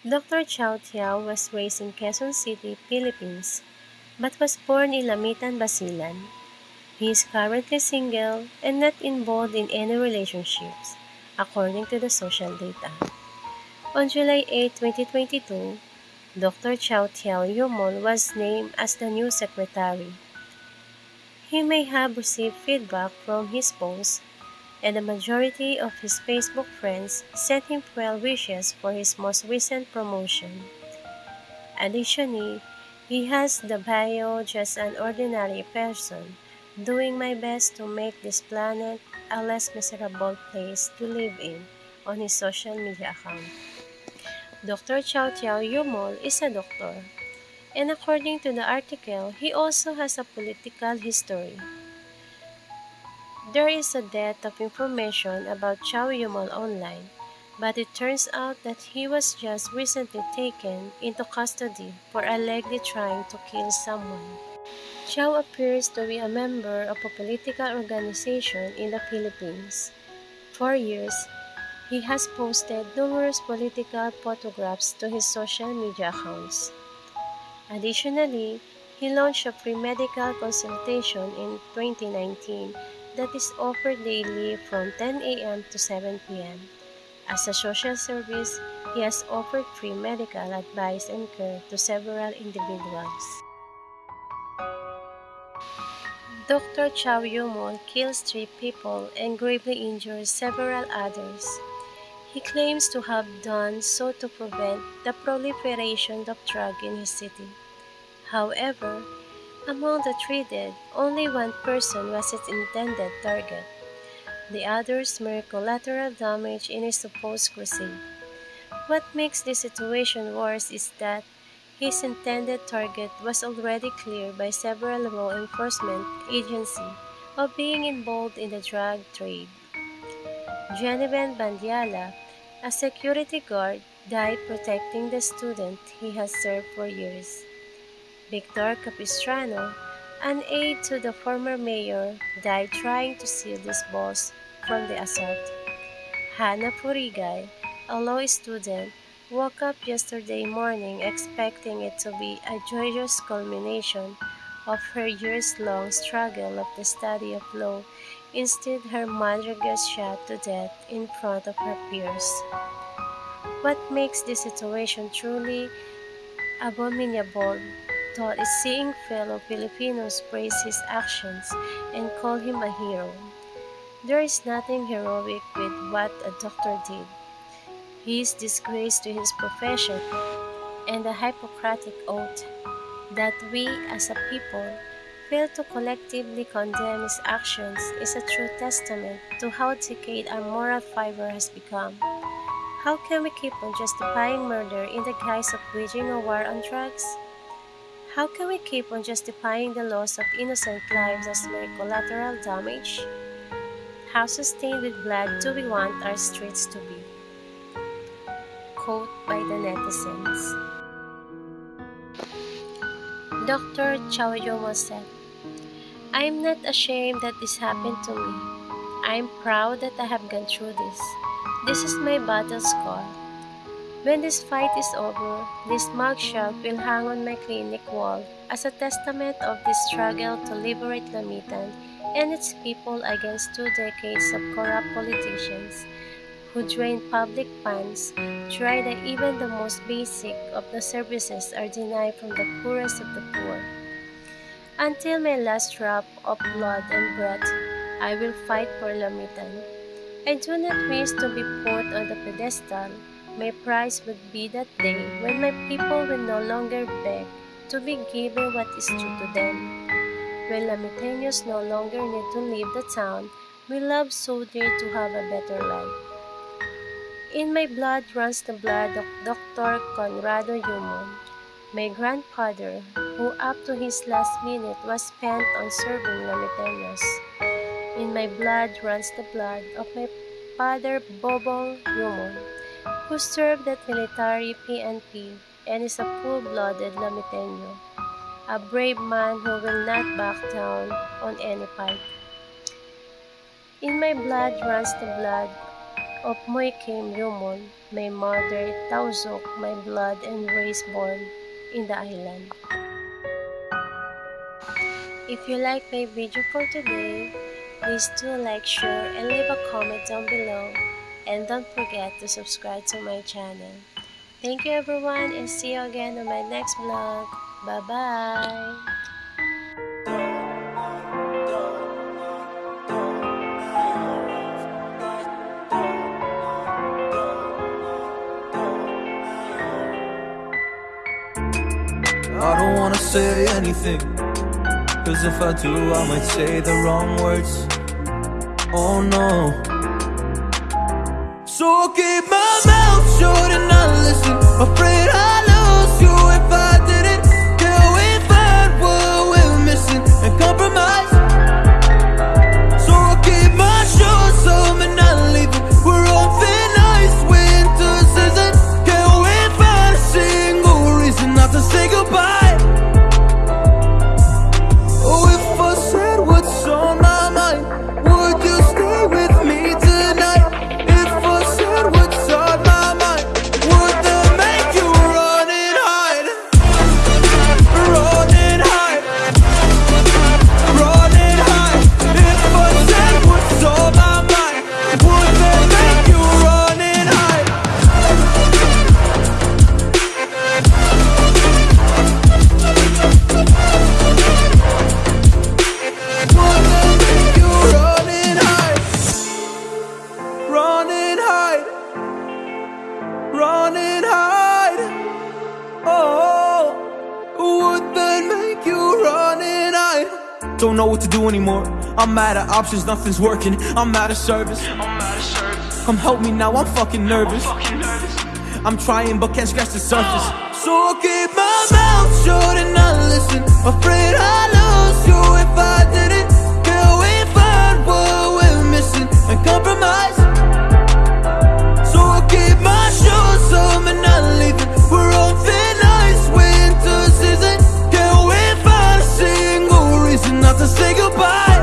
Doctor Chao Tiao was raised in Quezon City, Philippines, but was born in Lamitan, Basilan. He is currently single and not involved in any relationships, according to the social data. On July 8, 2022, Dr. Chao Tiao Yumol was named as the new secretary. He may have received feedback from his posts, and the majority of his Facebook friends sent him well wishes for his most recent promotion. Additionally, he has the bio just an ordinary person, doing my best to make this planet a less miserable place to live in on his social media account. Dr. Chao Tiao Yumol is a doctor, and according to the article, he also has a political history. There is a dearth of information about Chao Yumol online, but it turns out that he was just recently taken into custody for allegedly trying to kill someone. Chao appears to be a member of a political organization in the Philippines. For years, he has posted numerous political photographs to his social media accounts. Additionally, he launched a free medical consultation in 2019 that is offered daily from 10 a.m. to 7 p.m. As a social service, he has offered free medical advice and care to several individuals. Dr. Chao Yumol kills three people and gravely injures several others. He claims to have done so to prevent the proliferation of drugs in his city. However, among the three only one person was its intended target. The others mere collateral damage in his supposed crusade. What makes this situation worse is that his intended target was already cleared by several law enforcement agencies of being involved in the drug trade. Genevieve Bandiala, a security guard, died protecting the student he has served for years. Victor Capistrano, an aide to the former mayor, died trying to seal his boss from the assault. Hannah Furigay, a law student, woke up yesterday morning expecting it to be a joyous culmination of her years-long struggle of the study of law Instead, her mother gets shot to death in front of her peers. What makes this situation truly abominable thought is seeing fellow Filipinos praise his actions and call him a hero. There is nothing heroic with what a doctor did. He is disgrace to his profession and the Hippocratic oath that we as a people fail to collectively condemn his actions is a true testament to how decayed our moral fiber has become. How can we keep on justifying murder in the guise of waging a war on drugs? How can we keep on justifying the loss of innocent lives as mere collateral damage? How sustained with blood do we want our streets to be? Quote by the netizens. Dr. Yumol said, I am not ashamed that this happened to me. I am proud that I have gone through this. This is my battle scar. When this fight is over, this mugshot will hang on my clinic wall as a testament of this struggle to liberate Lamitan and its people against two decades of corrupt politicians who drain public funds, try that even the most basic of the services are denied from the poorest of the poor. Until my last drop of blood and breath, I will fight for Lamitan. I do not wish to be put on the pedestal. My prize would be that day when my people will no longer beg to be given what is due to them. When Lamiteños no longer need to leave the town we love so dear to have a better life. In my blood runs the blood of Dr. Conrado Yumol. My grandfather, who up to his last minute was spent on serving Lamiteños. In my blood runs the blood of my father Bobo Yumol, who served at military PNP and is a full-blooded Lamiteño, a brave man who will not back down on any fight. In my blood runs the blood of Moy Kim Yumol, my mother Tausug, my blood and race born in the island. If you like my video for today, please do like, share, and leave a comment down below. And don't forget to subscribe to my channel. Thank you everyone and see you again on my next vlog. Bye-bye! I don't wanna say anything Cause if I do I might say the wrong words Oh no So I'll keep my mouth shut and I listen. Afraid I Don't know what to do anymore. I'm out of options, nothing's working. I'm out of service. Come help me now, I'm fucking nervous. I'm trying but can't scratch the surface. So I'll keep my mouth shut and not listen. Afraid I lose you say goodbye.